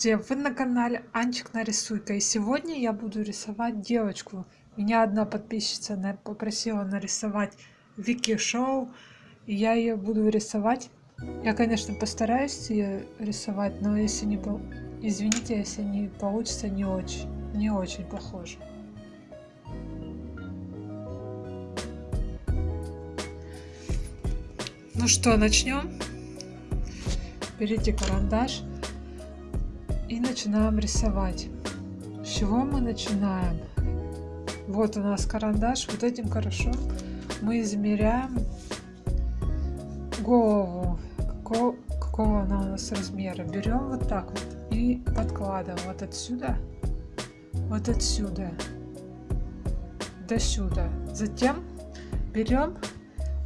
Здравствуйте, вы на канале Анчик нарисуйка и сегодня я буду рисовать девочку. Меня одна подписчица попросила нарисовать Вики Шоу, и я ее буду рисовать. Я, конечно, постараюсь ее рисовать, но если не... Извините, если не получится, не очень, не очень похоже. Ну что, начнем? Берите карандаш и начинаем рисовать. С чего мы начинаем? Вот у нас карандаш, вот этим хорошо мы измеряем голову, какого, какого она у нас размера. Берем вот так вот и подкладываем вот отсюда, вот отсюда до сюда. Затем берем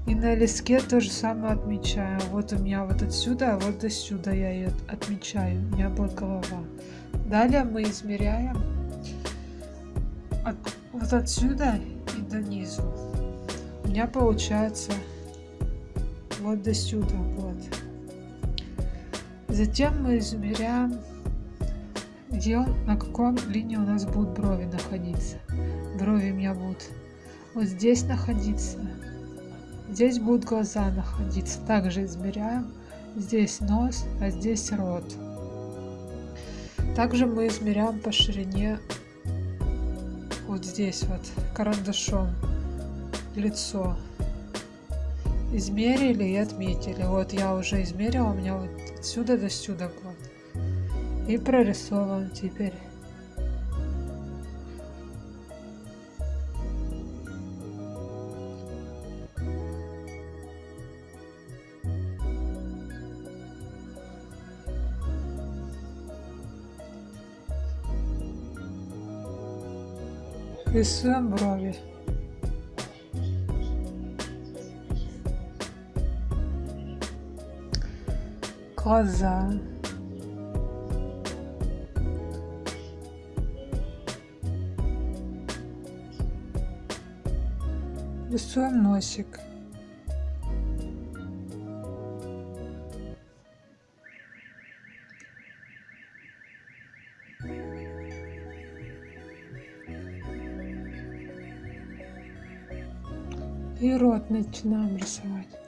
и на листке то же самое отмечаю. Вот у меня вот отсюда, а вот до сюда я ее отмечаю. У меня будет голова. Далее мы измеряем от, вот отсюда и до низу. У меня получается вот до сюда. Вот. Затем мы измеряем, где на каком линии у нас будут брови находиться. Брови у меня будут вот здесь находиться Здесь будут глаза находиться. Также измеряем. Здесь нос, а здесь рот. Также мы измеряем по ширине вот здесь вот карандашом лицо. Измерили и отметили. Вот я уже измерила, у меня вот отсюда до сюда вот. И прорисовываем теперь. Рисуем брови. Глаза. Рисуем носик. И рот начинаем рисовать